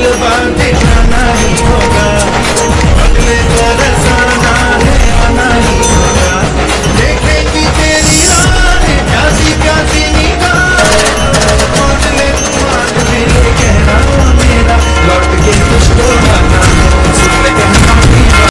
will abundantly.